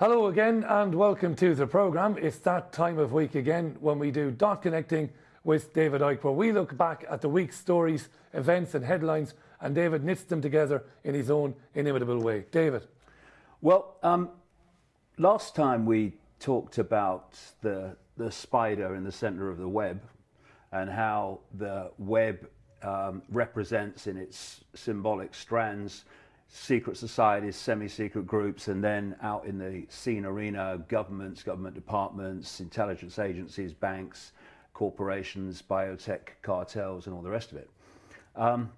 Hello again and welcome to the programme. It's that time of week again when we do Dot Connecting with David Icke, where we look back at the week's stories, events and headlines and David knits them together in his own inimitable way. David. Well, um, last time we talked about the, the spider in the center of the web and how the web um, represents in its symbolic strands secret societies, semi-secret groups, and then out in the seen arena, governments, government departments, intelligence agencies, banks, corporations, biotech cartels, and all the rest of it. Um,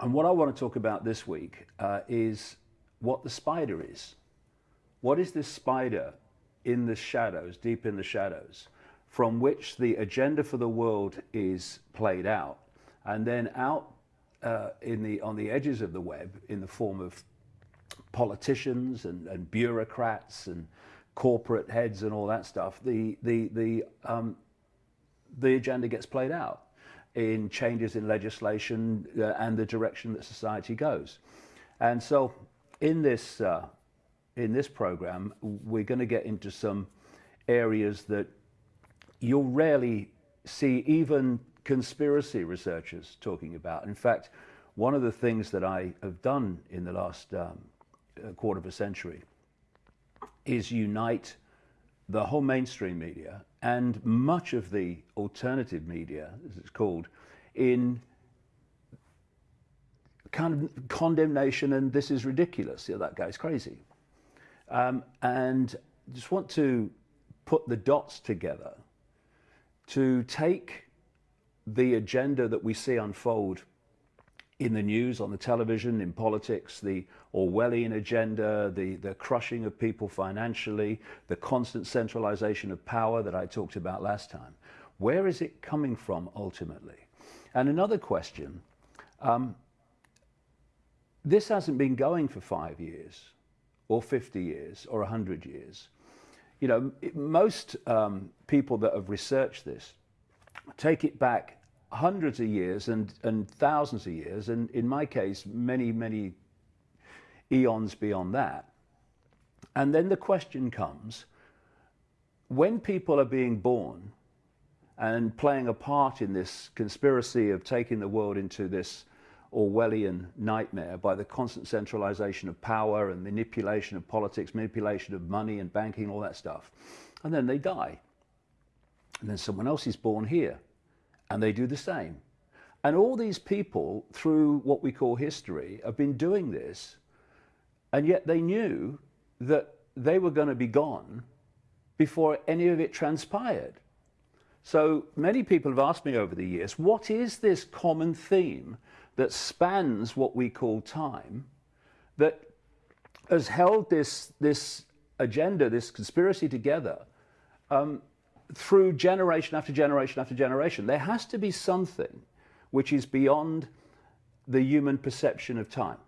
and what I want to talk about this week uh, is what the spider is. What is this spider in the shadows, deep in the shadows, from which the agenda for the world is played out, and then out uh, in the, on the edges of the web in the form of politicians and, and bureaucrats and corporate heads and all that stuff, the, the, the, um, the agenda gets played out in changes in legislation uh, and the direction that society goes. And so in this, uh, in this program, we're going to get into some areas that you'll rarely see even conspiracy researchers talking about. In fact, one of the things that I have done in the last um, quarter of a century is unite the whole mainstream media and much of the alternative media, as it's called, in kind of condemnation and this is ridiculous, yeah, that guy's crazy. Um, and just want to put the dots together to take the agenda that we see unfold in the news, on the television, in politics, the Orwellian agenda, the, the crushing of people financially, the constant centralization of power that I talked about last time. Where is it coming from ultimately? And another question, um, this hasn't been going for five years or 50 years or 100 years. You know, it, most um, people that have researched this take it back hundreds of years and, and thousands of years, and in my case, many, many eons beyond that. And then the question comes, when people are being born and playing a part in this conspiracy of taking the world into this Orwellian nightmare by the constant centralization of power and manipulation of politics, manipulation of money and banking, all that stuff. And then they die. And then someone else is born here and they do the same. And all these people, through what we call history, have been doing this, and yet they knew that they were going to be gone before any of it transpired. So many people have asked me over the years, what is this common theme that spans what we call time, that has held this, this agenda, this conspiracy together um, through generation after generation after generation. There has to be something which is beyond the human perception of time,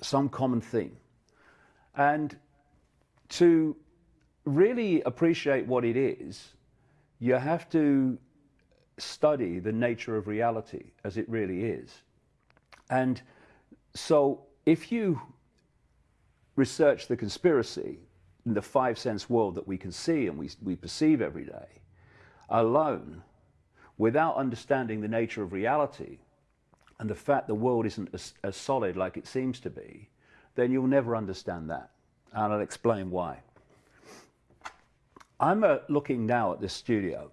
some common theme. And to really appreciate what it is, you have to study the nature of reality as it really is. And so if you research the conspiracy, the five sense world that we can see and we, we perceive every day alone without understanding the nature of reality and the fact the world isn't as, as solid like it seems to be, then you'll never understand that. And I'll explain why. I'm uh, looking now at this studio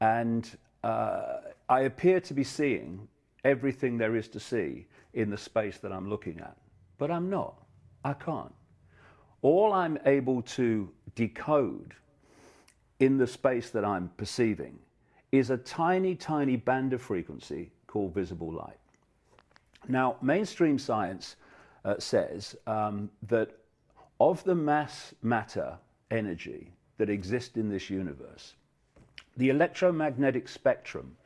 and uh, I appear to be seeing everything there is to see in the space that I'm looking at, but I'm not. I can't all I'm able to decode in the space that I'm perceiving is a tiny, tiny band of frequency called visible light. Now, mainstream science uh, says um, that of the mass matter energy that exists in this universe, the electromagnetic spectrum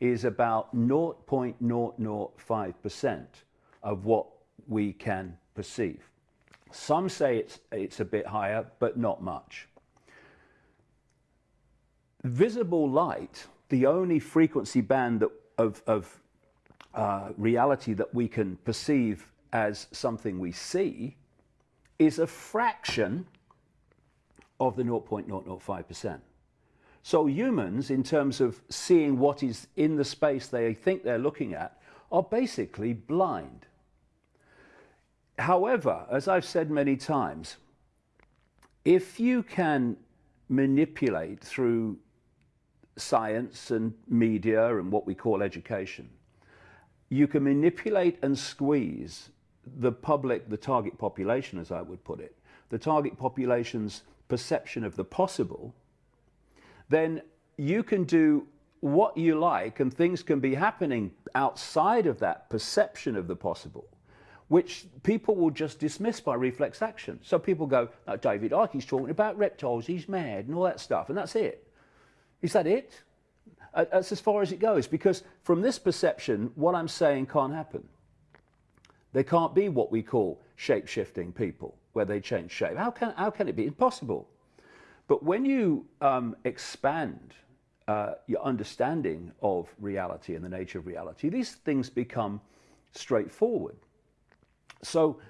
is about 0.005% of what we can perceive. Some say it's, it's a bit higher, but not much. Visible light, the only frequency band that, of, of uh, reality that we can perceive as something we see, is a fraction of the 0.005%. So humans, in terms of seeing what is in the space they think they're looking at, are basically blind. However, as I've said many times, if you can manipulate through science and media and what we call education, you can manipulate and squeeze the public, the target population, as I would put it, the target population's perception of the possible, then you can do what you like and things can be happening outside of that perception of the possible, which people will just dismiss by reflex action. So people go, oh, David Icke, talking about reptiles, he's mad and all that stuff, and that's it. Is that it? That's as far as it goes, because from this perception, what I'm saying can't happen. There can't be what we call shape-shifting people, where they change shape. How can, how can it be? Impossible. But when you um, expand uh, your understanding of reality and the nature of reality, these things become straightforward. So,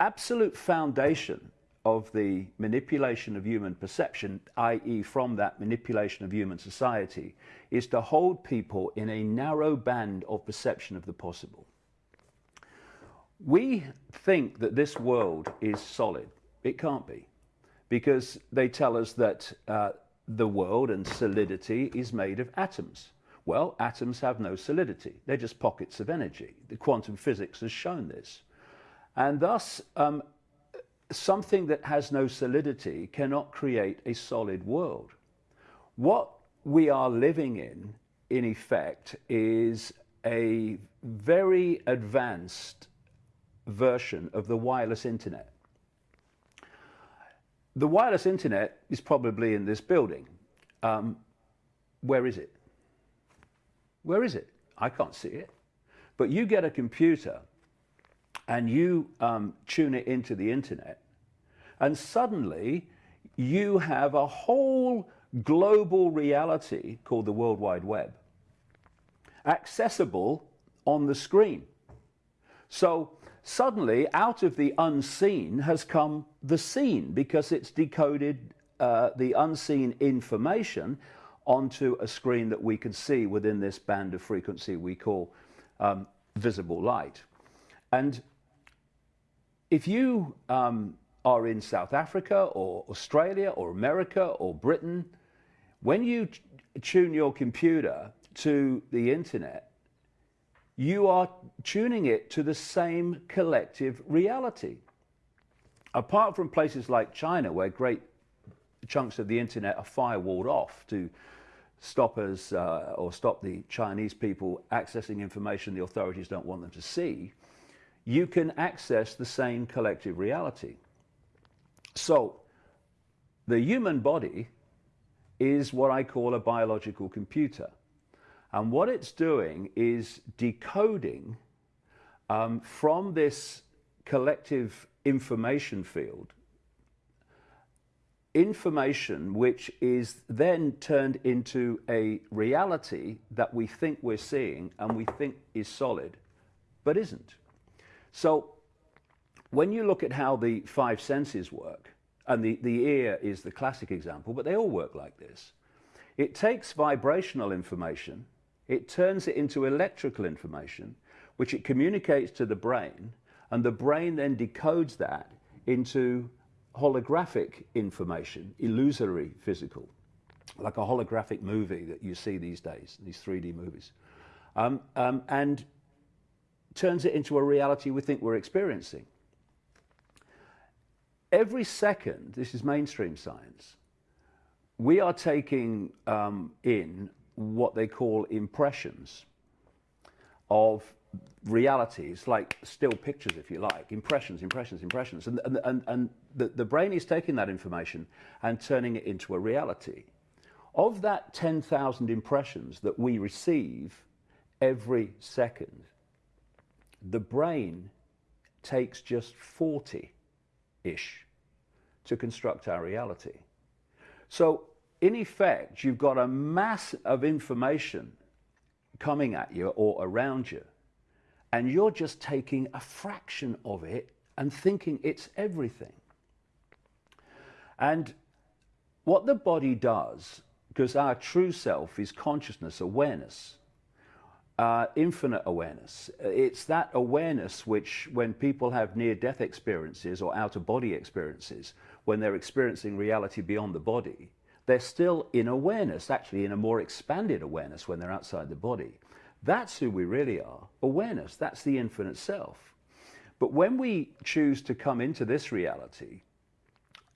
absolute foundation of the manipulation of human perception, i.e., from that manipulation of human society, is to hold people in a narrow band of perception of the possible. We think that this world is solid. It can't be, because they tell us that uh, the world and solidity is made of atoms. Well, atoms have no solidity. They're just pockets of energy. The quantum physics has shown this. And thus, um, something that has no solidity cannot create a solid world. What we are living in, in effect, is a very advanced version of the wireless internet. The wireless internet is probably in this building. Um, where is it? Where is it? I can't see it. But you get a computer and you um, tune it into the internet, and suddenly you have a whole global reality called the World Wide Web accessible on the screen. So suddenly, out of the unseen has come the seen because it's decoded uh, the unseen information onto a screen that we can see within this band of frequency we call um, visible light. And if you um, are in South Africa or Australia or America or Britain, when you tune your computer to the internet, you are tuning it to the same collective reality. Apart from places like China, where great chunks of the internet are firewalled off to stop us uh, or stop the Chinese people accessing information the authorities don't want them to see, you can access the same collective reality. So, the human body is what I call a biological computer. And what it's doing is decoding um, from this collective information field information which is then turned into a reality that we think we're seeing and we think is solid, but isn't. So when you look at how the five senses work, and the, the ear is the classic example, but they all work like this. It takes vibrational information it turns it into electrical information, which it communicates to the brain, and the brain then decodes that into holographic information, illusory physical, like a holographic movie that you see these days, these 3D movies, um, um, and turns it into a reality we think we're experiencing. Every second, this is mainstream science, we are taking um, in what they call impressions of realities, like still pictures, if you like, impressions, impressions, impressions. And, and, and, and the, the brain is taking that information and turning it into a reality. Of that 10,000 impressions that we receive every second, the brain takes just 40 ish to construct our reality. So in effect, you've got a mass of information coming at you or around you, and you're just taking a fraction of it and thinking it's everything. And what the body does, because our true self is consciousness, awareness, uh, infinite awareness. It's that awareness which, when people have near death experiences or out of body experiences, when they're experiencing reality beyond the body, they're still in awareness, actually in a more expanded awareness when they're outside the body. That's who we really are awareness. That's the infinite self. But when we choose to come into this reality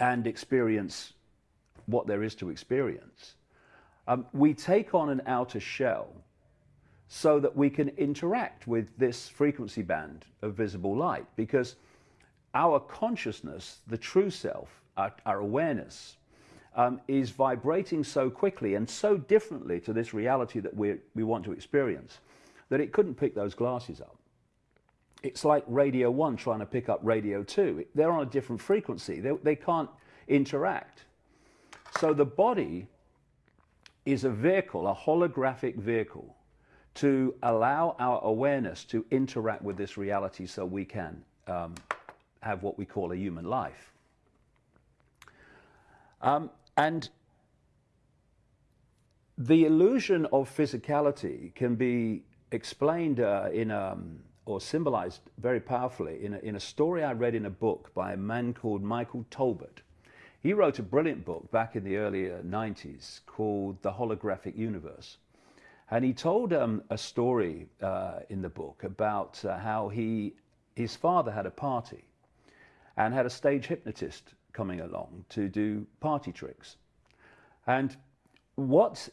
and experience what there is to experience, um, we take on an outer shell so that we can interact with this frequency band of visible light because our consciousness, the true self, our, our awareness, um, is vibrating so quickly and so differently to this reality that we, we want to experience that it couldn't pick those glasses up. It's like radio 1 trying to pick up radio 2. They're on a different frequency. They, they can't interact. So the body is a vehicle, a holographic vehicle, to allow our awareness to interact with this reality so we can um, have what we call a human life. Um, and the illusion of physicality can be explained uh, in um, or symbolized very powerfully in a, in a story I read in a book by a man called Michael Talbot. He wrote a brilliant book back in the early 90s called The Holographic Universe. And he told um, a story uh, in the book about uh, how he, his father had a party and had a stage hypnotist coming along to do party tricks. And what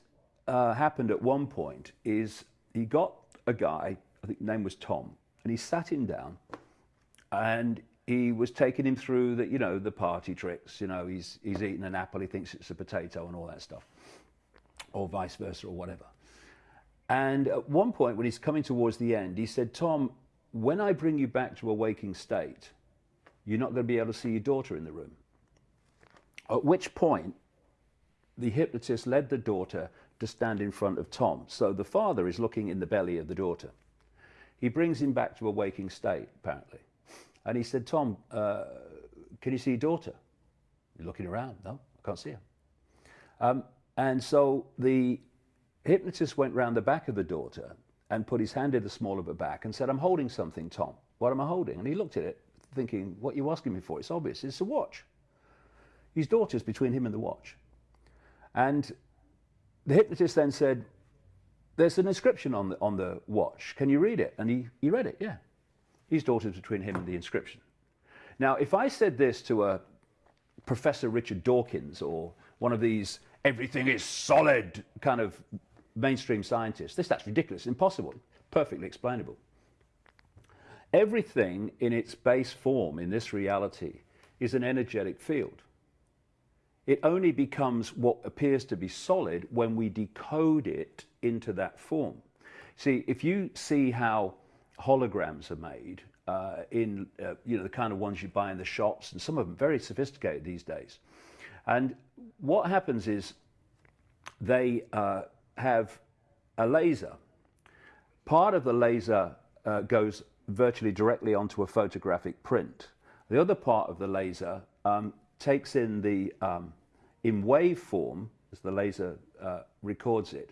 uh, happened at one point is he got a guy, I think name was Tom, and he sat him down and he was taking him through the, you know, the party tricks. You know, he's, he's eating an apple, he thinks it's a potato and all that stuff, or vice versa or whatever. And at one point, when he's coming towards the end, he said, Tom, when I bring you back to a waking state, you're not going to be able to see your daughter in the room. At which point, the hypnotist led the daughter to stand in front of Tom. So the father is looking in the belly of the daughter. He brings him back to a waking state, apparently. And he said, Tom, uh, can you see your daughter? You're looking around. No, I can't see her. Um, and so the hypnotist went round the back of the daughter and put his hand in the small of her back and said, I'm holding something, Tom. What am I holding? And he looked at it, thinking, What are you asking me for? It's obvious. It's a watch. His daughter's between him and the watch. And the hypnotist then said, There's an inscription on the, on the watch. Can you read it? And he, he read it, yeah. His daughter's between him and the inscription. Now, if I said this to a Professor Richard Dawkins or one of these everything is solid kind of mainstream scientists, this that's ridiculous, impossible, perfectly explainable. Everything in its base form in this reality is an energetic field. It only becomes what appears to be solid when we decode it into that form. See, if you see how holograms are made uh, in, uh, you know, the kind of ones you buy in the shops, and some of them very sophisticated these days. And what happens is they uh, have a laser. Part of the laser uh, goes virtually directly onto a photographic print. The other part of the laser um, takes in the um, in waveform, as the laser uh, records it,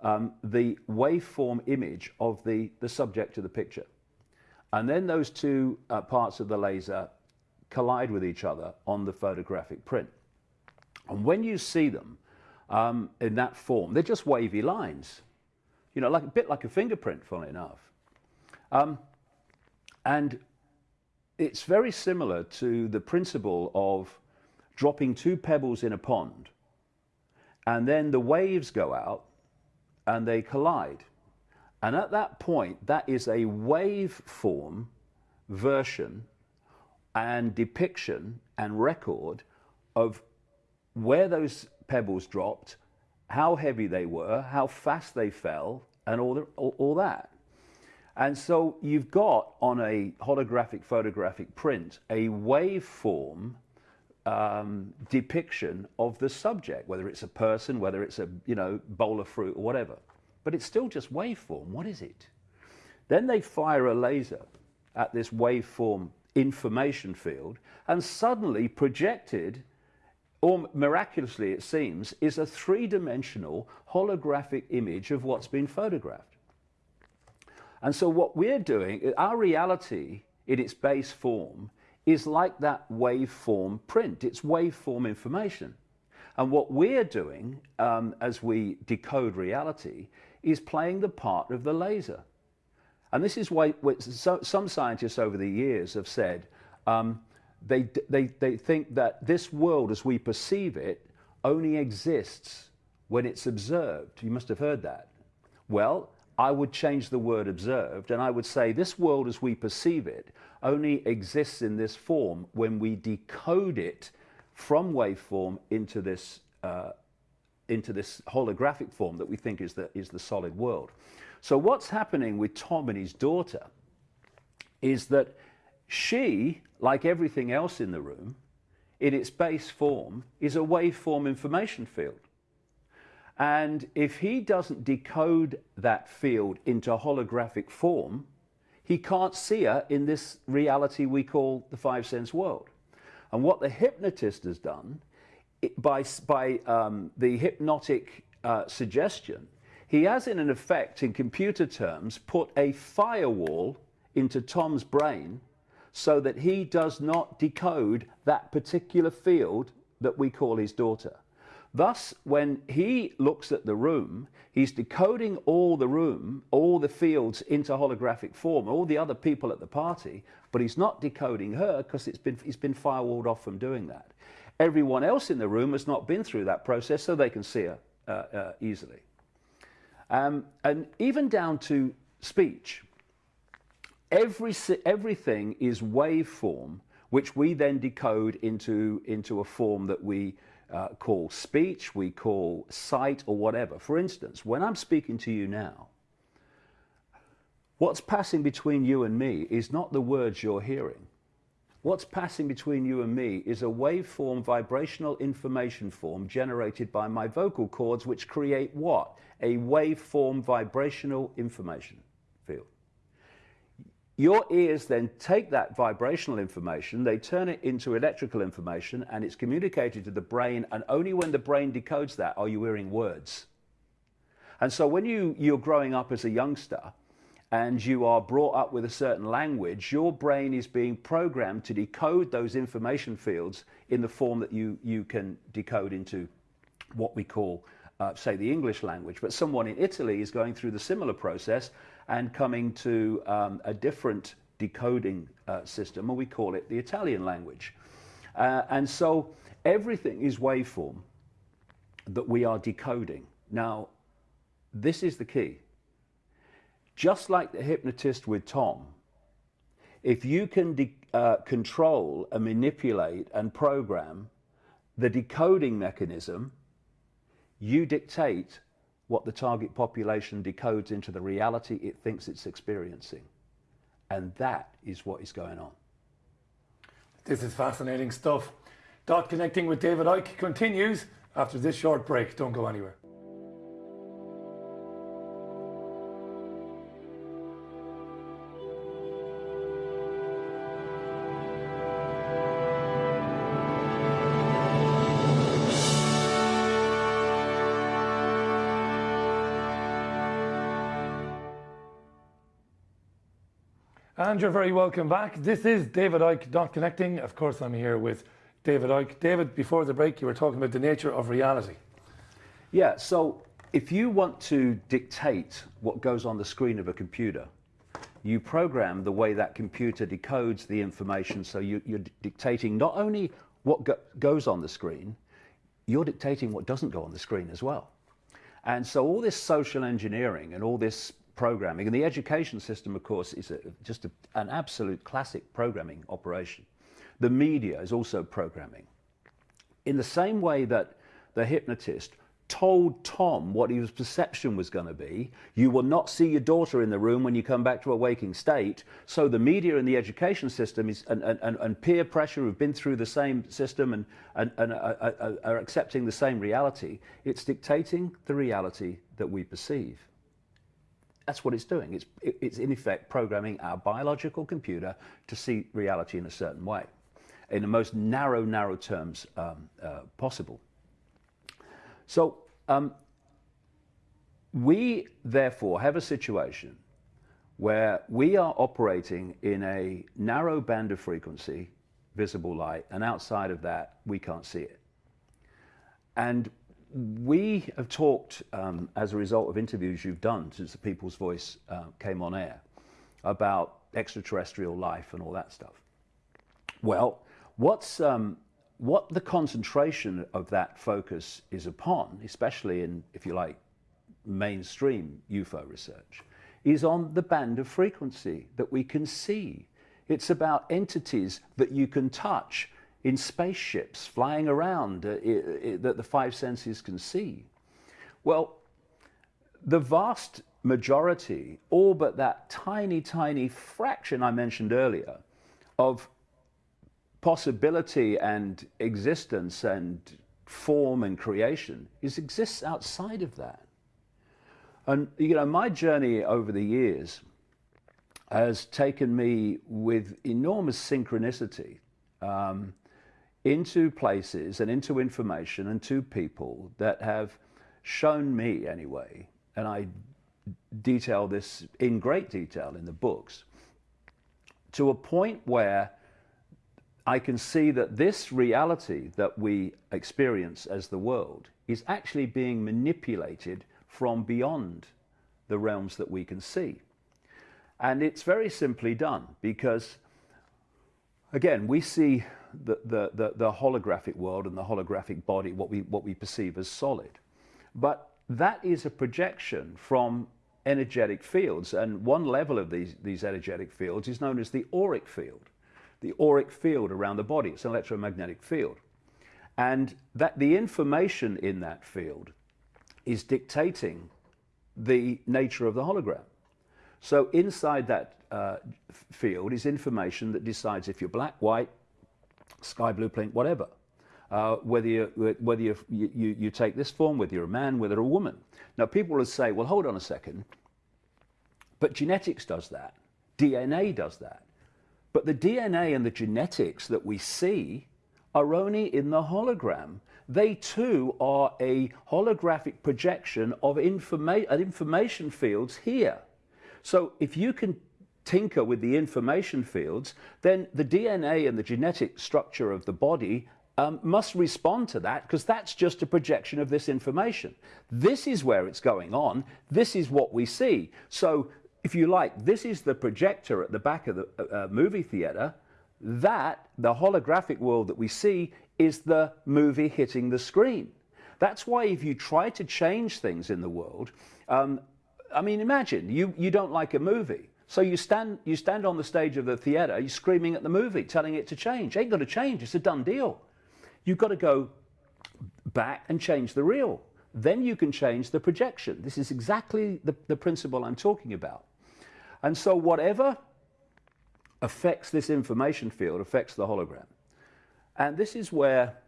um, the waveform image of the, the subject of the picture. And then those two uh, parts of the laser collide with each other on the photographic print. And when you see them um, in that form, they're just wavy lines, you know, like a bit like a fingerprint, funnily enough. Um, and it's very similar to the principle of dropping two pebbles in a pond, and then the waves go out and they collide. And at that point, that is a waveform version and depiction and record of where those pebbles dropped, how heavy they were, how fast they fell, and all, the, all, all that. And so you've got on a holographic photographic print a waveform um, depiction of the subject, whether it's a person, whether it's a you know bowl of fruit or whatever. But it's still just waveform. What is it? Then they fire a laser at this waveform information field and suddenly projected, or miraculously it seems, is a three dimensional holographic image of what's been photographed. And so, what we're doing, our reality in its base form, is like that waveform print, it's waveform information. And what we're doing um, as we decode reality is playing the part of the laser. And this is why so, some scientists over the years have said um, they, they, they think that this world as we perceive it only exists when it's observed. You must have heard that. Well, I would change the word observed and I would say this world as we perceive it only exists in this form when we decode it from waveform into this, uh, into this holographic form that we think is the, is the solid world. So what's happening with Tom and his daughter is that she, like everything else in the room, in its base form, is a waveform information field. And if he doesn't decode that field into holographic form, he can't see her in this reality we call the five sense world. And what the hypnotist has done, it, by, by um, the hypnotic uh, suggestion, he has, in an effect, in computer terms, put a firewall into Tom's brain so that he does not decode that particular field that we call his daughter. Thus, when he looks at the room, he's decoding all the room, all the fields into holographic form, all the other people at the party, but he's not decoding her because it's been, he's been firewalled off from doing that. Everyone else in the room has not been through that process, so they can see her uh, uh, easily. Um, and even down to speech, every, everything is waveform, which we then decode into, into a form that we uh, call speech, we call sight, or whatever. For instance, when I'm speaking to you now, what's passing between you and me is not the words you're hearing. What's passing between you and me is a waveform vibrational information form generated by my vocal cords, which create what? A waveform vibrational information field. Your ears then take that vibrational information, they turn it into electrical information, and it's communicated to the brain, and only when the brain decodes that are you hearing words. And so when you, you're growing up as a youngster and you are brought up with a certain language, your brain is being programmed to decode those information fields in the form that you, you can decode into what we call, uh, say, the English language. But someone in Italy is going through the similar process and coming to um, a different decoding uh, system, or we call it the Italian language. Uh, and so everything is waveform that we are decoding. Now, this is the key. Just like the hypnotist with Tom, if you can uh, control and manipulate and program the decoding mechanism, you dictate what the target population decodes into the reality it thinks it's experiencing. And that is what is going on. This is fascinating stuff. Dot Connecting with David Icke continues after this short break. Don't go anywhere. And you're very welcome back. This is David Icke, Dot Connecting. Of course, I'm here with David Icke. David, before the break, you were talking about the nature of reality. Yeah, so if you want to dictate what goes on the screen of a computer, you program the way that computer decodes the information. So you, are dictating not only what go goes on the screen, you're dictating what doesn't go on the screen as well. And so all this social engineering and all this programming. And the education system, of course, is a, just a, an absolute classic programming operation. The media is also programming. In the same way that the hypnotist told Tom what his perception was going to be. You will not see your daughter in the room when you come back to a waking state. So the media and the education system is, and, and, and peer pressure who've been through the same system and, and, and are, are accepting the same reality, it's dictating the reality that we perceive that's what it's doing. It's, it's in effect programming our biological computer to see reality in a certain way, in the most narrow, narrow terms um, uh, possible. So um, we therefore have a situation where we are operating in a narrow band of frequency, visible light, and outside of that, we can't see it. And we have talked um, as a result of interviews you've done since the People's Voice uh, came on air about extraterrestrial life and all that stuff. Well, what's um, what the concentration of that focus is upon, especially in, if you like, mainstream UFO research, is on the band of frequency that we can see. It's about entities that you can touch in spaceships flying around uh, that the five senses can see. Well, the vast majority, all but that tiny, tiny fraction I mentioned earlier, of possibility and existence and form and creation is exists outside of that. And you know, my journey over the years has taken me with enormous synchronicity um, into places and into information and to people that have shown me anyway, and I detail this in great detail in the books, to a point where I can see that this reality that we experience as the world is actually being manipulated from beyond the realms that we can see. And it's very simply done because, again, we see the, the, the, holographic world and the holographic body, what we, what we perceive as solid. But that is a projection from energetic fields. And one level of these, these energetic fields is known as the auric field. The auric field around the body, it's an electromagnetic field. And that the information in that field is dictating the nature of the hologram. So inside that uh, field is information that decides if you're black, white, sky blue, pink, whatever. Uh, whether you, whether you, you, you take this form, whether you're a man, whether a woman. Now, people will say, well, hold on a second, but genetics does that. DNA does that. But the DNA and the genetics that we see are only in the hologram. They too are a holographic projection of informa information fields here. So if you can tinker with the information fields, then the DNA and the genetic structure of the body um, must respond to that because that's just a projection of this information. This is where it's going on. This is what we see. So if you like, this is the projector at the back of the uh, uh movie theater. That, the holographic world that we see, is the movie hitting the screen. That's why if you try to change things in the world, um, I mean, imagine you, you don't like a movie. So you stand, you stand on the stage of the theater, you're screaming at the movie, telling it to change. Ain't going to change, it's a done deal. You've got to go back and change the reel. Then you can change the projection. This is exactly the, the principle I'm talking about. And so whatever affects this information field affects the hologram. And this is where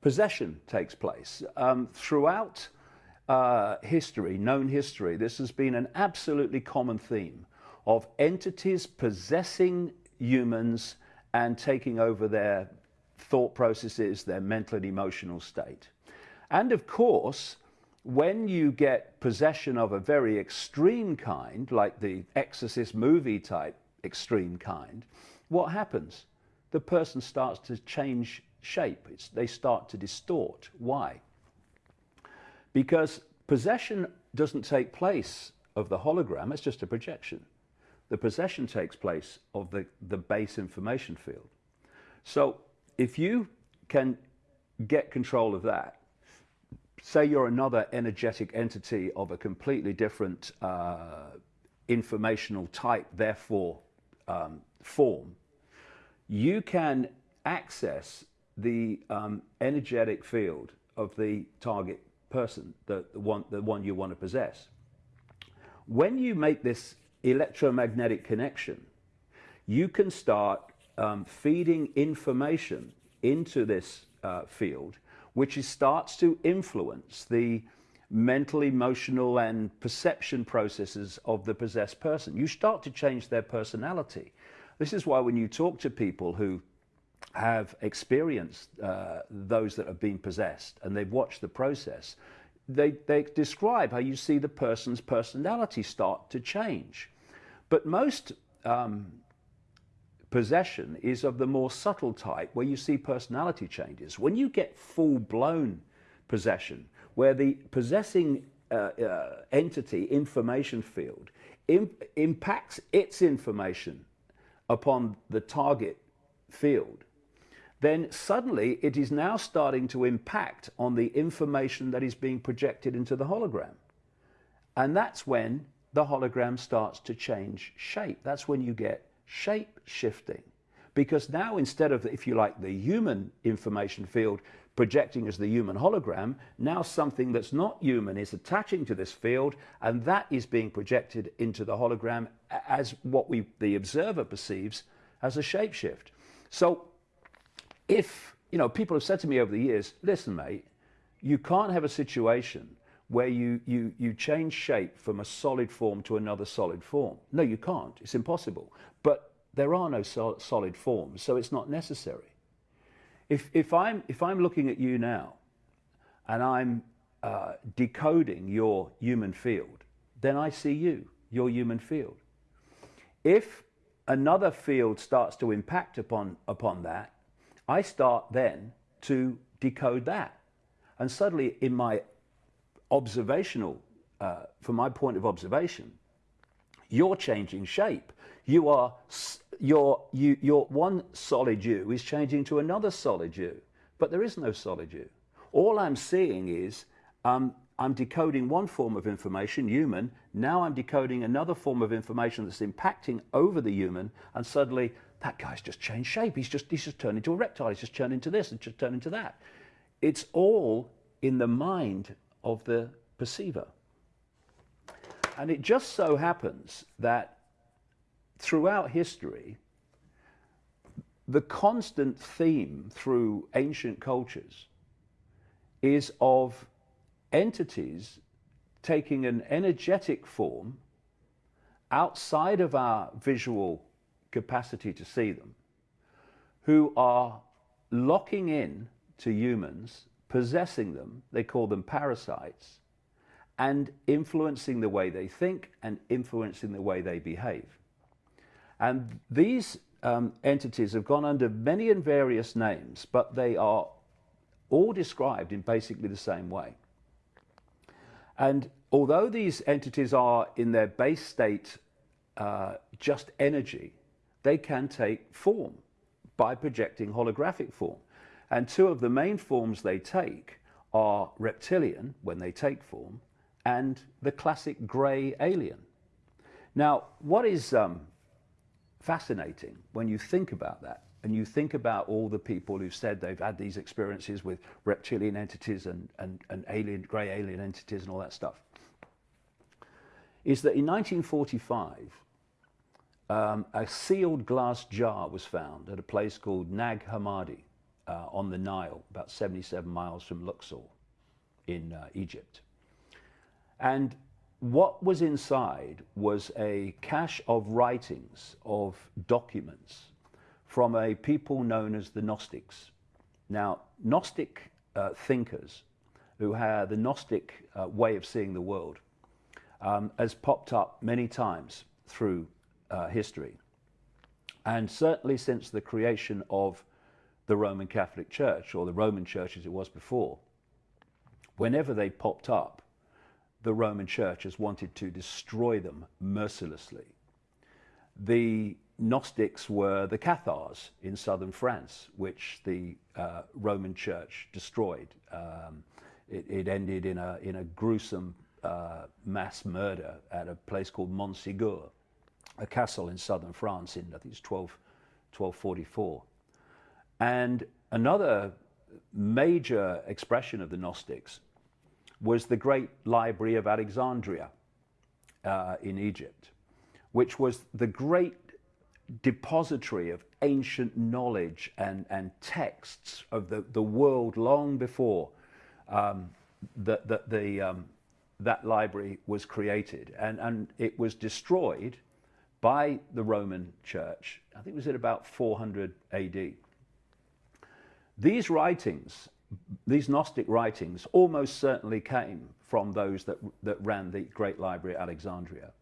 possession takes place. Um, throughout uh, history, known history, this has been an absolutely common theme of entities possessing humans and taking over their thought processes, their mental and emotional state. And of course, when you get possession of a very extreme kind, like the Exorcist movie type extreme kind, what happens? The person starts to change shape. It's, they start to distort. Why? Because possession doesn't take place of the hologram, it's just a projection the possession takes place of the, the base information field. So if you can get control of that, say you're another energetic entity of a completely different uh, informational type, therefore um, form, you can access the um, energetic field of the target person, the, the, one, the one you want to possess. When you make this electromagnetic connection, you can start um, feeding information into this uh, field, which is, starts to influence the mental, emotional, and perception processes of the possessed person. You start to change their personality. This is why when you talk to people who have experienced uh, those that have been possessed and they've watched the process, they, they describe how you see the person's personality start to change. But most um, possession is of the more subtle type where you see personality changes. When you get full blown possession, where the possessing uh, uh, entity information field imp impacts its information upon the target field, then suddenly it is now starting to impact on the information that is being projected into the hologram. And that's when the hologram starts to change shape. That's when you get shape shifting. Because now, instead of, if you like, the human information field projecting as the human hologram, now something that's not human is attaching to this field, and that is being projected into the hologram as what we, the observer perceives as a shapeshift. So, if, you know, people have said to me over the years, listen, mate, you can't have a situation where you, you, you change shape from a solid form to another solid form. No, you can't. It's impossible. But there are no sol solid forms, so it's not necessary. If, if, I'm, if I'm looking at you now and I'm uh, decoding your human field, then I see you, your human field. If another field starts to impact upon, upon that, I start then to decode that. And suddenly in my observational, uh, from my point of observation, you're changing shape. You are, your, you, your one solid you is changing to another solid you, but there is no solid you. All I'm seeing is um, I'm decoding one form of information, human, now I'm decoding another form of information that's impacting over the human, and suddenly that guy's just changed shape. He's just, he's just turned into a reptile. He's just turned into this and just turned into that. It's all in the mind of the perceiver. And it just so happens that throughout history, the constant theme through ancient cultures is of entities taking an energetic form outside of our visual capacity to see them, who are locking in to humans possessing them, they call them parasites, and influencing the way they think and influencing the way they behave. And these um, entities have gone under many and various names, but they are all described in basically the same way. And although these entities are in their base state uh, just energy, they can take form by projecting holographic form. And two of the main forms they take are reptilian, when they take form, and the classic grey alien. Now, what is um, fascinating when you think about that, and you think about all the people who've said they've had these experiences with reptilian entities and, and, and alien, grey alien entities and all that stuff, is that in 1945, um, a sealed glass jar was found at a place called Nag Hammadi uh, on the Nile, about 77 miles from Luxor in uh, Egypt. And what was inside was a cache of writings, of documents from a people known as the Gnostics. Now, Gnostic uh, thinkers who had the Gnostic uh, way of seeing the world um, has popped up many times through uh, history. And certainly since the creation of the Roman Catholic Church, or the Roman Church as it was before, whenever they popped up, the Roman Church has wanted to destroy them mercilessly. The Gnostics were the Cathars in southern France, which the uh, Roman Church destroyed. Um, it, it, ended in a, in a gruesome uh, mass murder at a place called Montségur, a castle in southern France in, I think it's 12, 1244. And another major expression of the Gnostics was the great library of Alexandria uh, in Egypt, which was the great depository of ancient knowledge and, and texts of the, the world long before um, the, the, the, um, that library was created, and, and it was destroyed by the Roman Church. I think it was at about 400 AD. These writings, these Gnostic writings, almost certainly came from those that, that ran the Great Library at Alexandria.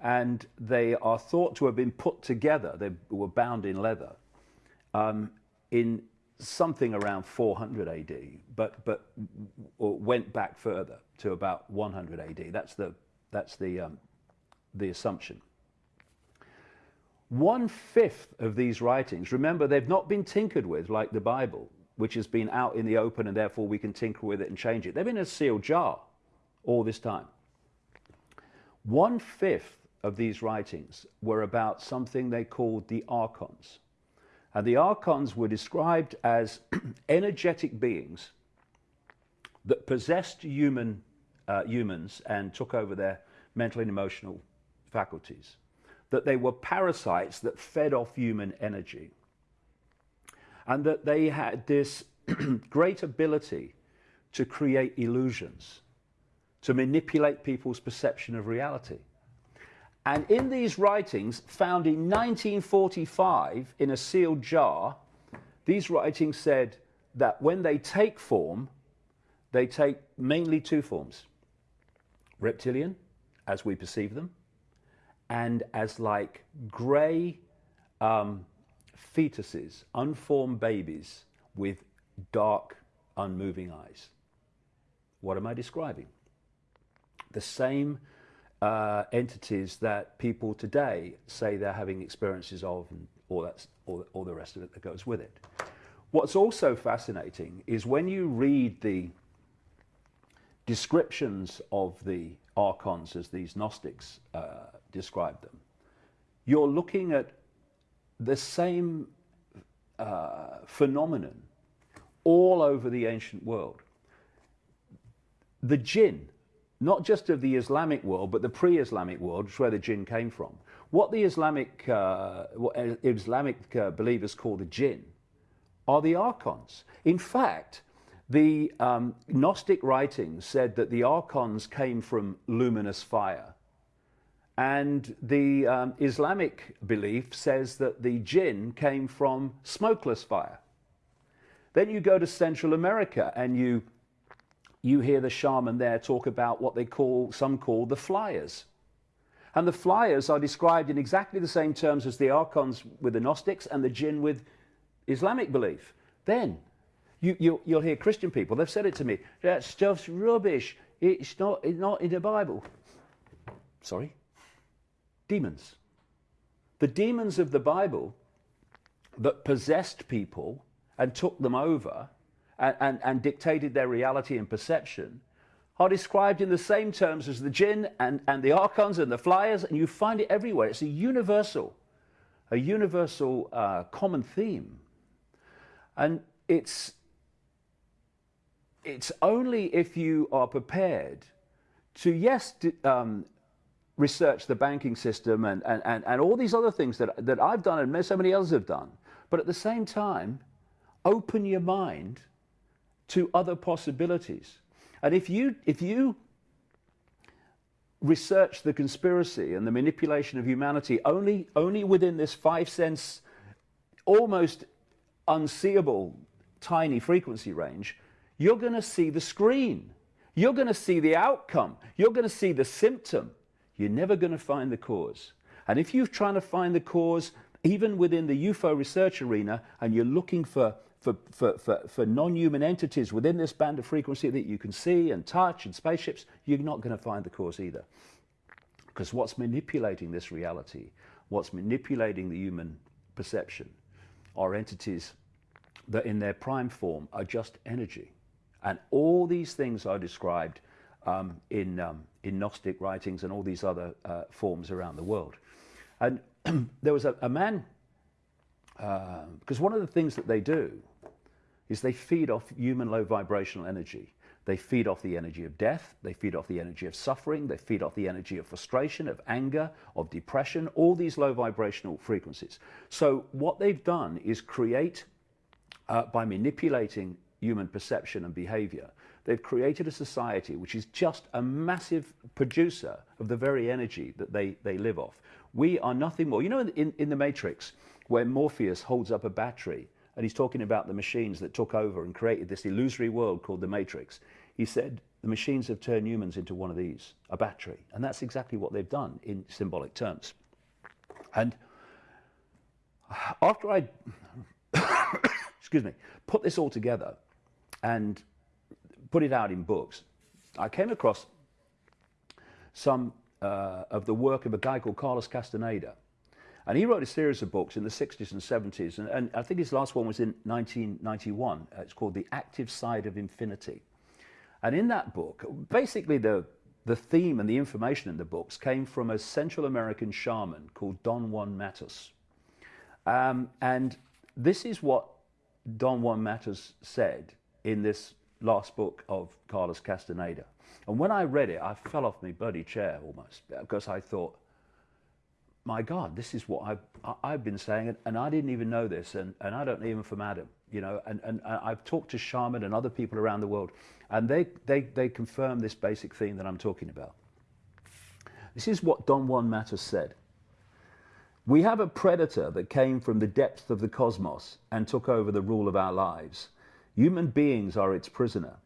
And they are thought to have been put together, they were bound in leather, um, in something around 400 AD, but, but went back further to about 100 AD. That's the, that's the, um, the assumption. One fifth of these writings, remember, they've not been tinkered with like the Bible, which has been out in the open and therefore we can tinker with it and change it. They've been in a sealed jar all this time. One fifth of these writings were about something they called the archons. And the archons were described as energetic beings that possessed human, uh, humans and took over their mental and emotional faculties. That they were parasites that fed off human energy. And that they had this great ability to create illusions, to manipulate people's perception of reality. And in these writings, found in 1945 in a sealed jar, these writings said that when they take form, they take mainly two forms reptilian, as we perceive them, and as like grey um, fetuses, unformed babies with dark, unmoving eyes. What am I describing? The same uh, entities that people today say they're having experiences of and all, that's, all, all the rest of it that goes with it. What's also fascinating is when you read the descriptions of the archons as these Gnostics uh, describe them, you're looking at the same uh, phenomenon all over the ancient world. The jinn not just of the Islamic world, but the pre-Islamic world, which is where the jinn came from. What the Islamic, uh, what Islamic uh, believers call the jinn are the archons. In fact, the um, Gnostic writings said that the archons came from luminous fire. And the um, Islamic belief says that the jinn came from smokeless fire. Then you go to Central America and you you hear the shaman there talk about what they call, some call the flyers. And the flyers are described in exactly the same terms as the archons with the Gnostics and the jinn with Islamic belief. Then you, you, will hear Christian people, they've said it to me, that stuff's rubbish. It's not, it's not in the Bible. Sorry? Demons. The demons of the Bible that possessed people and took them over and, and, and dictated their reality and perception are described in the same terms as the jinn and, and the archons and the flyers, and you find it everywhere. It's a universal, a universal uh, common theme. And it's, it's only if you are prepared to, yes, um, research the banking system and, and, and, and all these other things that, that I've done and so many others have done, but at the same time, open your mind to other possibilities. And if you, if you research the conspiracy and the manipulation of humanity only, only within this five sense, almost unseeable tiny frequency range, you're going to see the screen. You're going to see the outcome. You're going to see the symptom. You're never going to find the cause. And if you're trying to find the cause, even within the UFO research arena, and you're looking for for, for, for, for non-human entities within this band of frequency that you can see and touch and spaceships, you're not going to find the cause either. Because what's manipulating this reality, what's manipulating the human perception, are entities that in their prime form are just energy. And all these things are described um, in, um, in Gnostic writings and all these other uh, forms around the world. And there was a, a man, because uh, one of the things that they do is they feed off human low vibrational energy. They feed off the energy of death, they feed off the energy of suffering, they feed off the energy of frustration, of anger, of depression, all these low vibrational frequencies. So what they've done is create, uh, by manipulating human perception and behavior, They've created a society which is just a massive producer of the very energy that they, they live off. We are nothing more. You know, in, in the Matrix, where Morpheus holds up a battery and he's talking about the machines that took over and created this illusory world called the Matrix, he said, the machines have turned humans into one of these, a battery. And that's exactly what they've done in symbolic terms. And after I, excuse me, put this all together and put it out in books, I came across some uh, of the work of a guy called Carlos Castaneda. And he wrote a series of books in the 60s and 70s, and, and I think his last one was in 1991. Uh, it's called The Active Side of Infinity. And in that book, basically the, the theme and the information in the books came from a Central American shaman called Don Juan Matus. Um, and this is what Don Juan Matus said in this last book of Carlos Castaneda. And when I read it, I fell off my bloody chair almost because I thought, my God, this is what I've, I've been saying, and I didn't even know this, and, and I don't even from Adam, you know, and, and I've talked to shaman and other people around the world, and they, they, they confirm this basic theme that I'm talking about. This is what Don Juan Matus said. We have a predator that came from the depths of the cosmos and took over the rule of our lives. Human beings are its prisoner.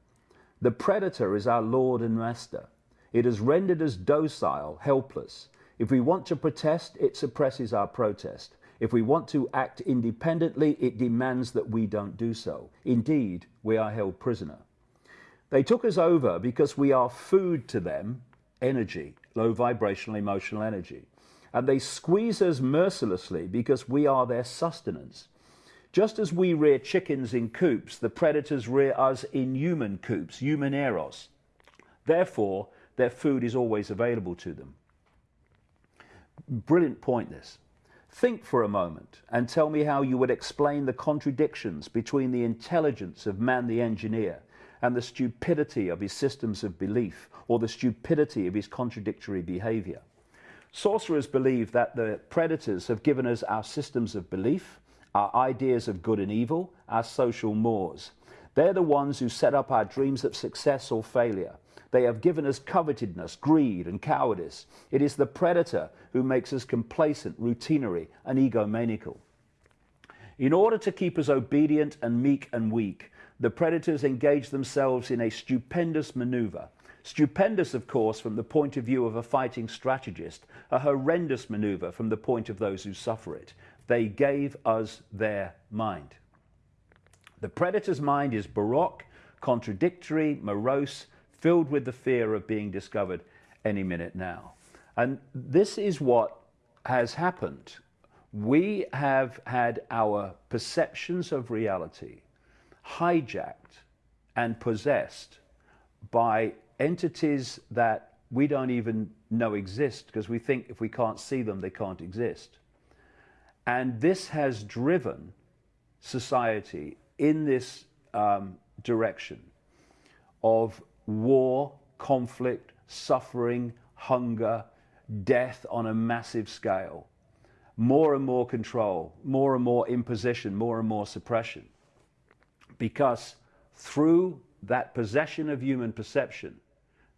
The predator is our Lord and Master. It has rendered us docile, helpless. If we want to protest, it suppresses our protest. If we want to act independently, it demands that we don't do so. Indeed, we are held prisoner. They took us over because we are food to them, energy, low vibrational emotional energy. And they squeeze us mercilessly because we are their sustenance. Just as we rear chickens in coops, the predators rear us in human coops, humaneros. Therefore, their food is always available to them. Brilliant point, this. Think for a moment and tell me how you would explain the contradictions between the intelligence of man the engineer and the stupidity of his systems of belief or the stupidity of his contradictory behavior. Sorcerers believe that the predators have given us our systems of belief, our ideas of good and evil, our social mores. They're the ones who set up our dreams of success or failure. They have given us covetousness, greed, and cowardice. It is the predator who makes us complacent, routinary, and egomaniacal. In order to keep us obedient and meek and weak, the predators engage themselves in a stupendous maneuver. Stupendous, of course, from the point of view of a fighting strategist, a horrendous maneuver from the point of those who suffer it. They gave us their mind. The predator's mind is baroque, contradictory, morose, filled with the fear of being discovered any minute now. And this is what has happened. We have had our perceptions of reality hijacked and possessed by entities that we don't even know exist because we think if we can't see them, they can't exist. And this has driven society in this um, direction of war, conflict, suffering, hunger, death on a massive scale, more and more control, more and more imposition, more and more suppression. Because through that possession of human perception,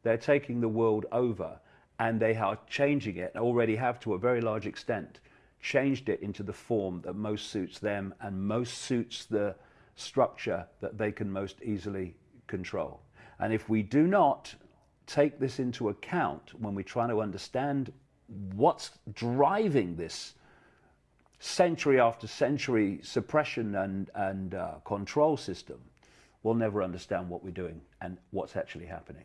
they're taking the world over and they are changing it, already have to a very large extent, changed it into the form that most suits them and most suits the structure that they can most easily control. And if we do not take this into account when we try to understand what's driving this century after century suppression and, and uh, control system, we'll never understand what we're doing and what's actually happening.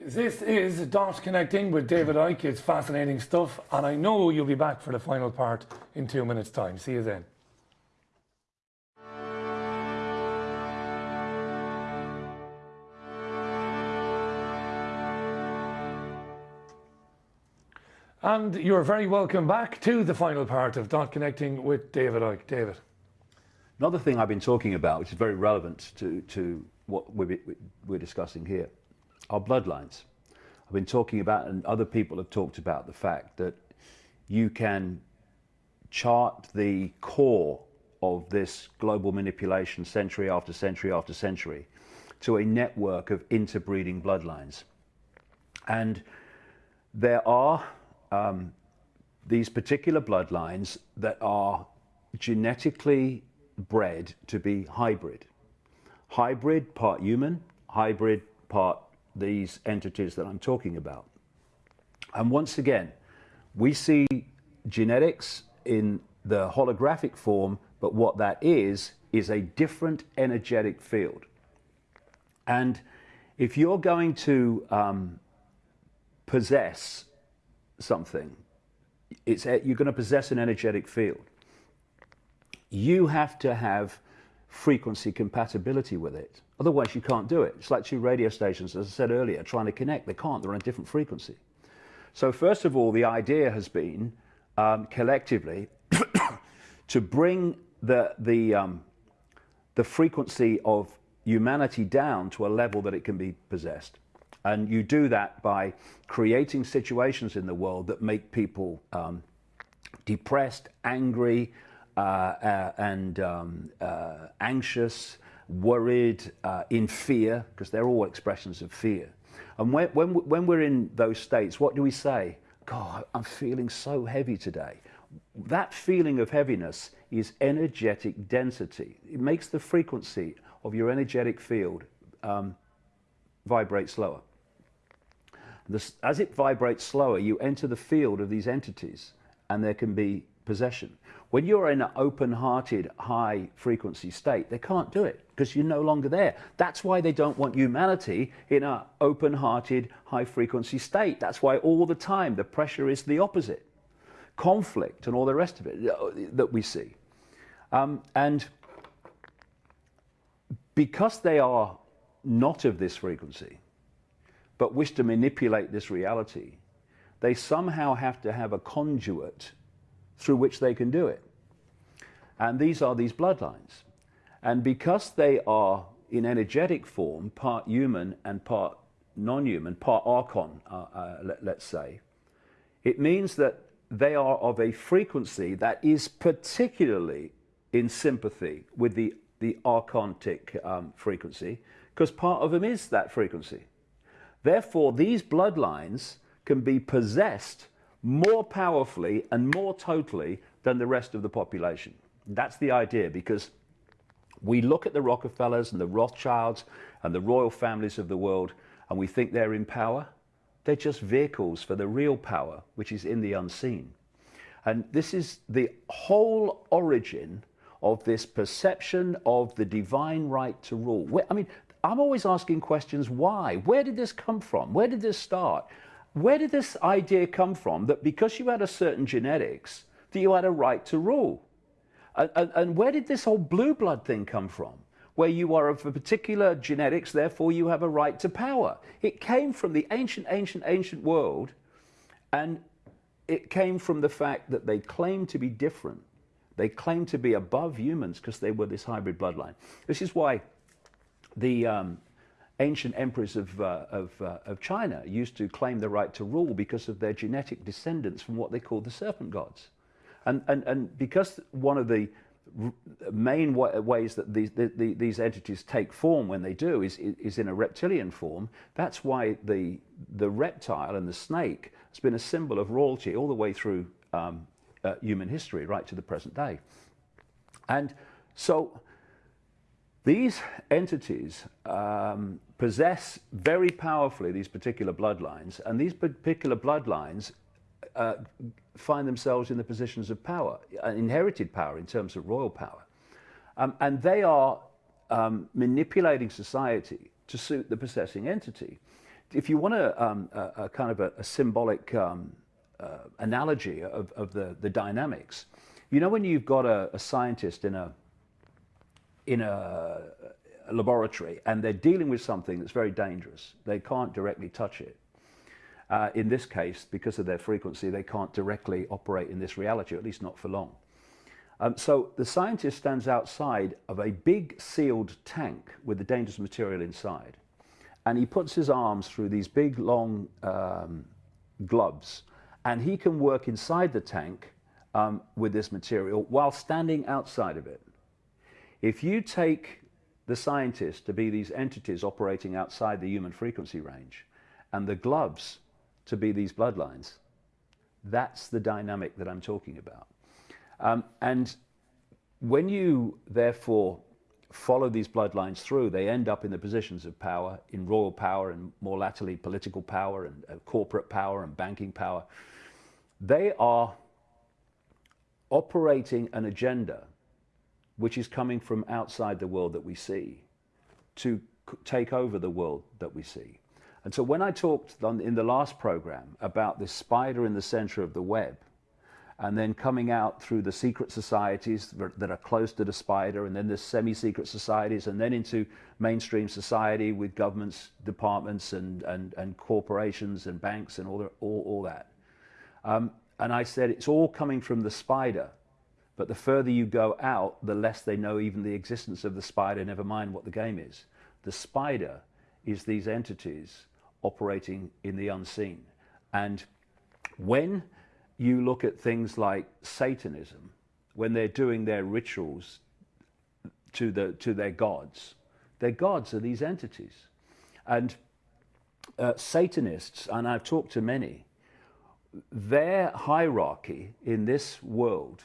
This is Dot Connecting with David Icke. It's fascinating stuff, and I know you'll be back for the final part in two minutes' time. See you then. And you're very welcome back to the final part of Dot Connecting with David Icke. David. Another thing I've been talking about, which is very relevant to, to what we're, we're discussing here, our bloodlines. I've been talking about, and other people have talked about the fact that you can chart the core of this global manipulation century after century after century to a network of interbreeding bloodlines. And there are um, these particular bloodlines that are genetically bred to be hybrid. Hybrid, part human, hybrid, part these entities that I'm talking about. And once again, we see genetics in the holographic form, but what that is, is a different energetic field. And if you're going to um, possess something, it's, you're going to possess an energetic field. You have to have frequency compatibility with it. Otherwise, you can't do it. It's like two radio stations, as I said earlier, trying to connect. They can't, they're on a different frequency. So, first of all, the idea has been um, collectively to bring the, the, um, the frequency of humanity down to a level that it can be possessed. And you do that by creating situations in the world that make people um, depressed, angry, and um, uh, anxious, worried, uh, in fear, because they're all expressions of fear. And when, when, when we're in those states, what do we say? God, I'm feeling so heavy today. That feeling of heaviness is energetic density. It makes the frequency of your energetic field um, vibrate slower. As it vibrates slower, you enter the field of these entities and there can be possession. When you're in an open hearted, high frequency state, they can't do it because you're no longer there. That's why they don't want humanity in an open hearted, high frequency state. That's why all the time the pressure is the opposite conflict and all the rest of it uh, that we see. Um, and because they are not of this frequency, but wish to manipulate this reality, they somehow have to have a conduit through which they can do it. And these are these bloodlines. And because they are in energetic form, part human and part non human, part archon, uh, uh, let, us say, it means that they are of a frequency that is particularly in sympathy with the, the archontic um, frequency, because part of them is that frequency. Therefore, these bloodlines can be possessed more powerfully and more totally than the rest of the population. That's the idea because we look at the Rockefellers and the Rothschilds and the royal families of the world and we think they're in power. They're just vehicles for the real power, which is in the unseen. And this is the whole origin of this perception of the divine right to rule. I mean, I'm always asking questions why? Where did this come from? Where did this start? Where did this idea come from that because you had a certain genetics, that you had a right to rule? And, and, and where did this whole blue blood thing come from? Where you are of a particular genetics, therefore you have a right to power. It came from the ancient, ancient, ancient world, and it came from the fact that they claimed to be different. They claimed to be above humans because they were this hybrid bloodline. This is why the um, ancient emperors of, uh, of, uh, of China used to claim the right to rule because of their genetic descendants from what they called the serpent gods. And, and, and because one of the main ways that these, the, the, these entities take form when they do is, is in a reptilian form, that's why the, the reptile and the snake has been a symbol of royalty all the way through um, uh, human history, right to the present day. And so these entities um, possess very powerfully these particular bloodlines, and these particular bloodlines uh, find themselves in the positions of power, uh, inherited power in terms of royal power. Um, and they are um, manipulating society to suit the possessing entity. If you want a, um, a, a kind of a, a symbolic um, uh, analogy of, of the, the dynamics, you know when you've got a, scientist in a in a, a laboratory and they're dealing with something that's very dangerous. They can't directly touch it. Uh, in this case, because of their frequency, they can't directly operate in this reality, at least not for long. Um, so the scientist stands outside of a big sealed tank with the dangerous material inside. And he puts his arms through these big, long um, gloves. And he can work inside the tank um, with this material while standing outside of it. If you take the scientists to be these entities operating outside the human frequency range, and the gloves to be these bloodlines. That's the dynamic that I'm talking about. Um, and when you therefore follow these bloodlines through, they end up in the positions of power, in royal power and more latterly political power and uh, corporate power and banking power. They are operating an agenda which is coming from outside the world that we see to take over the world that we see. And so when I talked in the last program about this spider in the center of the web, and then coming out through the secret societies that are close to the spider, and then the semi-secret societies, and then into mainstream society with governments, departments, and, and, and corporations, and banks, and all, the, all, all that. Um, and I said, it's all coming from the spider, but the further you go out, the less they know even the existence of the spider, never mind what the game is. The spider is these entities operating in the unseen. And when you look at things like Satanism, when they're doing their rituals to, the, to their gods, their gods are these entities. And uh, Satanists, and I've talked to many, their hierarchy in this world,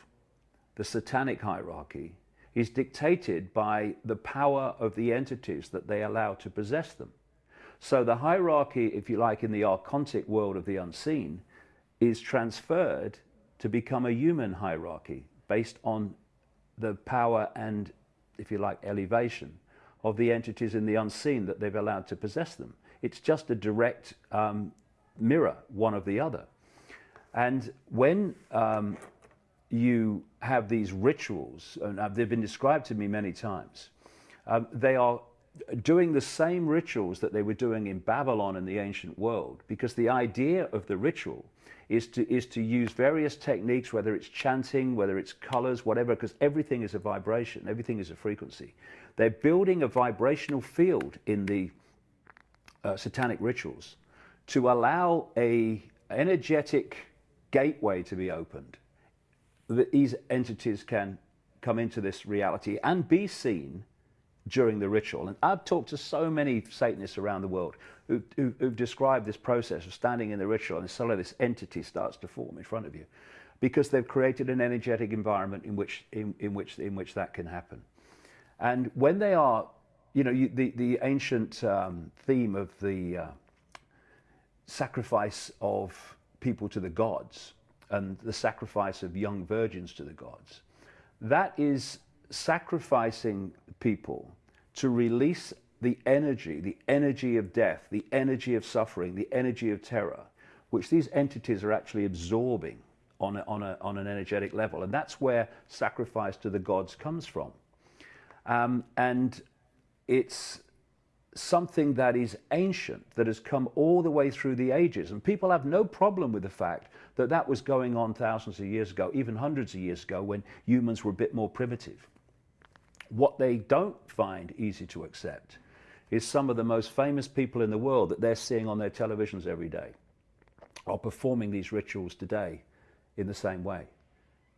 the satanic hierarchy, is dictated by the power of the entities that they allow to possess them. So the hierarchy, if you like, in the archontic world of the unseen is transferred to become a human hierarchy based on the power and, if you like, elevation of the entities in the unseen that they've allowed to possess them. It's just a direct um, mirror, one of the other. And when um, you have these rituals, and they've been described to me many times, um, they are doing the same rituals that they were doing in Babylon in the ancient world, because the idea of the ritual is to, is to use various techniques, whether it's chanting, whether it's colors, whatever, because everything is a vibration, everything is a frequency. They're building a vibrational field in the uh, satanic rituals to allow a energetic gateway to be opened that these entities can come into this reality and be seen during the ritual. And I've talked to so many Satanists around the world who, who, who've described this process of standing in the ritual and suddenly this entity starts to form in front of you because they've created an energetic environment in which, in, in which, in which that can happen. And when they are, you know, you, the, the ancient um, theme of the uh, sacrifice of people to the gods and the sacrifice of young virgins to the gods, that is sacrificing people to release the energy, the energy of death, the energy of suffering, the energy of terror, which these entities are actually absorbing on, a, on, a, on an energetic level. And that's where sacrifice to the gods comes from. Um, and it's something that is ancient, that has come all the way through the ages. And people have no problem with the fact that that was going on thousands of years ago, even hundreds of years ago, when humans were a bit more primitive. What they don't find easy to accept is some of the most famous people in the world that they're seeing on their televisions every day are performing these rituals today in the same way.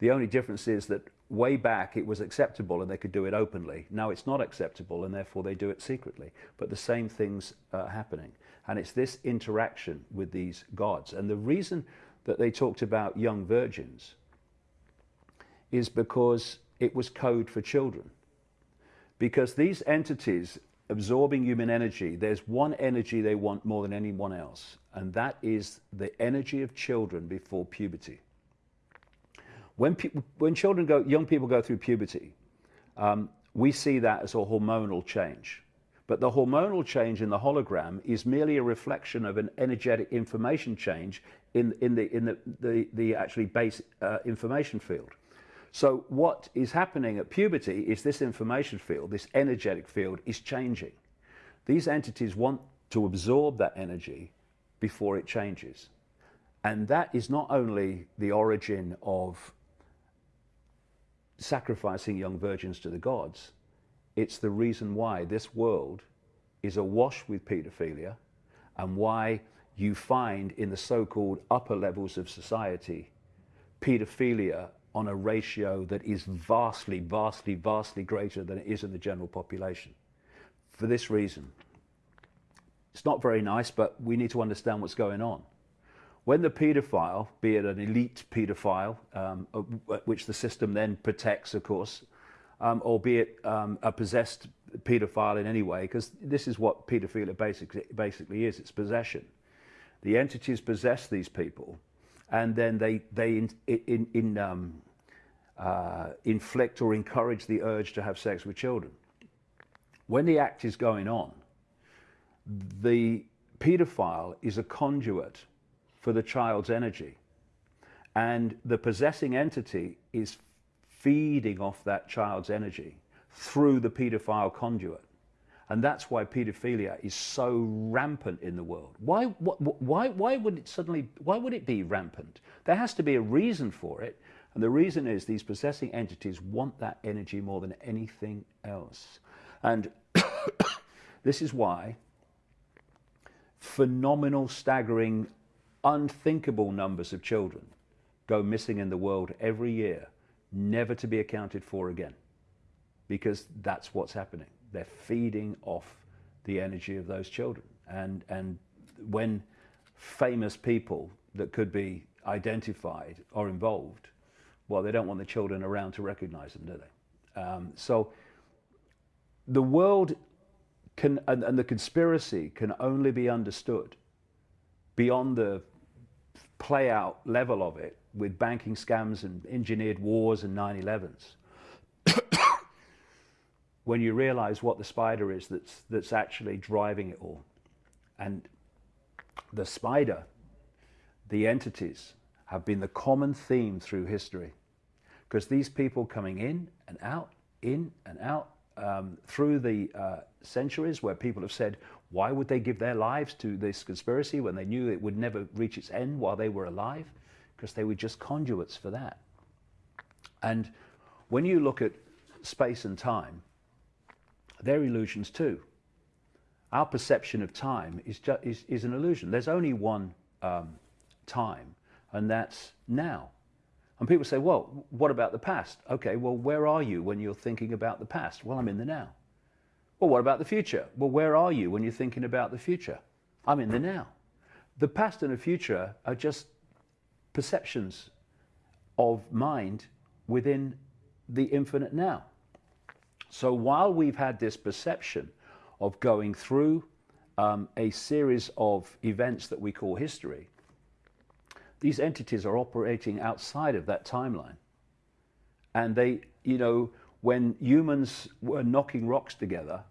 The only difference is that way back it was acceptable and they could do it openly. Now it's not acceptable and therefore they do it secretly. But the same things are happening. And it's this interaction with these gods. And the reason that they talked about young virgins is because it was code for children because these entities absorbing human energy, there's one energy they want more than anyone else, and that is the energy of children before puberty. When, when children go, young people go through puberty, um, we see that as a hormonal change. But the hormonal change in the hologram is merely a reflection of an energetic information change in, in, the, in the, the, the actually base uh, information field. So what is happening at puberty is this information field, this energetic field is changing. These entities want to absorb that energy before it changes. And that is not only the origin of sacrificing young virgins to the gods, it's the reason why this world is awash with paedophilia and why you find in the so-called upper levels of society paedophilia on a ratio that is vastly, vastly, vastly greater than it is in the general population. for this reason. It's not very nice, but we need to understand what's going on. When the paedophile, be it an elite paedophile, um, which the system then protects, of course, um, or be it um, a possessed paedophile in any way, because this is what paedophilia basically, basically is, it's possession. The entities possess these people, and then they, they in, in, in, um, uh, inflict or encourage the urge to have sex with children. When the act is going on, the paedophile is a conduit for the child's energy. And the possessing entity is feeding off that child's energy through the paedophile conduit. And that's why paedophilia is so rampant in the world. Why, why, why would it suddenly, why would it be rampant? There has to be a reason for it. And the reason is these possessing entities want that energy more than anything else. And this is why phenomenal, staggering, unthinkable numbers of children go missing in the world every year, never to be accounted for again. Because that's what's happening. They're feeding off the energy of those children. And, and when famous people that could be identified are involved, well, they don't want the children around to recognize them, do they? Um, so the world can, and, and the conspiracy can only be understood beyond the play out level of it with banking scams and engineered wars and 9-11s when you realize what the spider is that's, that's actually driving it all. And the spider, the entities, have been the common theme through history. Because these people coming in and out, in and out, um, through the uh, centuries where people have said, why would they give their lives to this conspiracy when they knew it would never reach its end while they were alive? Because they were just conduits for that. And when you look at space and time, they're illusions too. Our perception of time is, is, is an illusion. There's only one um, time, and that's now. And people say, well, what about the past? Okay, well, where are you when you're thinking about the past? Well, I'm in the now. Well, what about the future? Well, where are you when you're thinking about the future? I'm in the now. The past and the future are just perceptions of mind within the infinite now. So while we've had this perception of going through um, a series of events that we call history, these entities are operating outside of that timeline. And they, you know, when humans were knocking rocks together,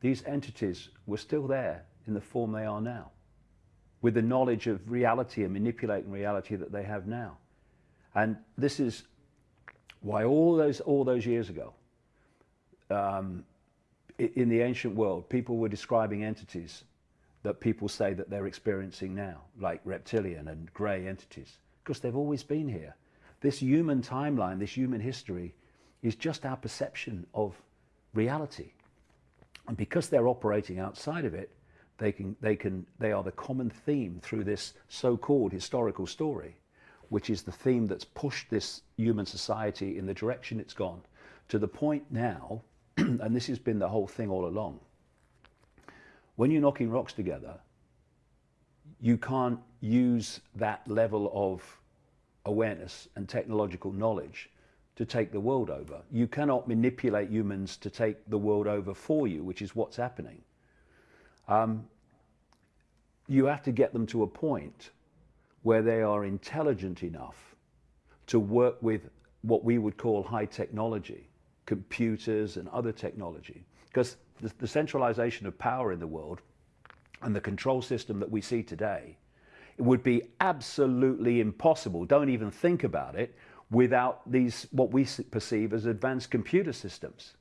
these entities were still there in the form they are now, with the knowledge of reality and manipulating reality that they have now. And this is why all those, all those years ago, um, in the ancient world, people were describing entities that people say that they're experiencing now, like reptilian and grey entities, because they've always been here. This human timeline, this human history, is just our perception of reality. And because they're operating outside of it, they, can, they, can, they are the common theme through this so-called historical story, which is the theme that's pushed this human society in the direction it's gone, to the point now and this has been the whole thing all along, when you're knocking rocks together, you can't use that level of awareness and technological knowledge to take the world over. You cannot manipulate humans to take the world over for you, which is what's happening. Um, you have to get them to a point where they are intelligent enough to work with what we would call high technology computers and other technology. Because the, the centralization of power in the world and the control system that we see today, it would be absolutely impossible, don't even think about it, without these, what we perceive as advanced computer systems.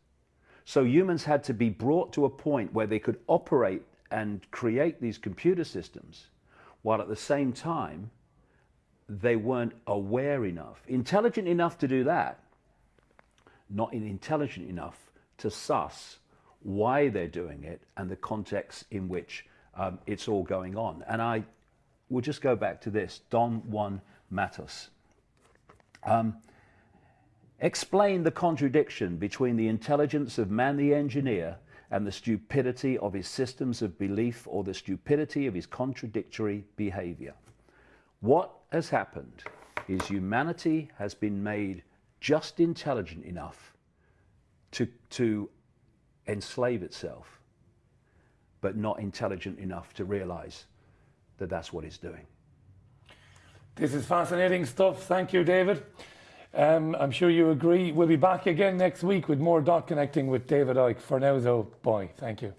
So humans had to be brought to a point where they could operate and create these computer systems, while at the same time, they weren't aware enough, intelligent enough to do that, not intelligent enough to suss why they're doing it and the context in which um, it's all going on. And I will just go back to this, Don Juan Matus. Um, explain the contradiction between the intelligence of man the engineer and the stupidity of his systems of belief or the stupidity of his contradictory behavior. What has happened is humanity has been made just intelligent enough to, to enslave itself, but not intelligent enough to realize that that's what it's doing. This is fascinating stuff. Thank you, David. Um, I'm sure you agree. We'll be back again next week with more dot connecting with David Icke. For now, though, bye. Thank you.